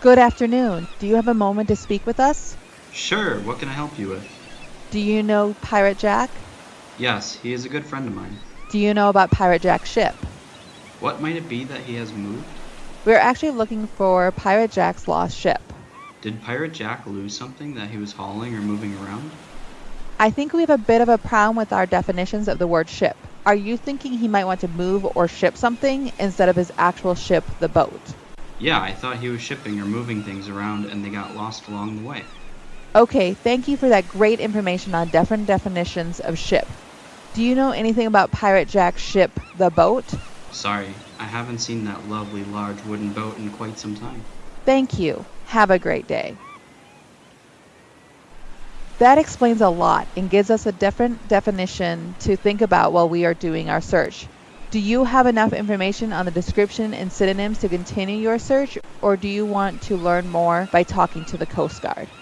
Good afternoon. Do you have a moment to speak with us? Sure, what can I help you with? Do you know Pirate Jack? Yes, he is a good friend of mine. Do you know about Pirate Jack's ship? What might it be that he has moved? We're actually looking for Pirate Jack's lost ship. Did Pirate Jack lose something that he was hauling or moving around? I think we have a bit of a problem with our definitions of the word ship. Are you thinking he might want to move or ship something instead of his actual ship, the boat? Yeah, I thought he was shipping or moving things around and they got lost along the way. Okay, thank you for that great information on different definitions of ship. Do you know anything about Pirate Jack's ship, the boat? Sorry, I haven't seen that lovely large wooden boat in quite some time. Thank you. Have a great day. That explains a lot and gives us a different definition to think about while we are doing our search. Do you have enough information on the description and synonyms to continue your search, or do you want to learn more by talking to the Coast Guard?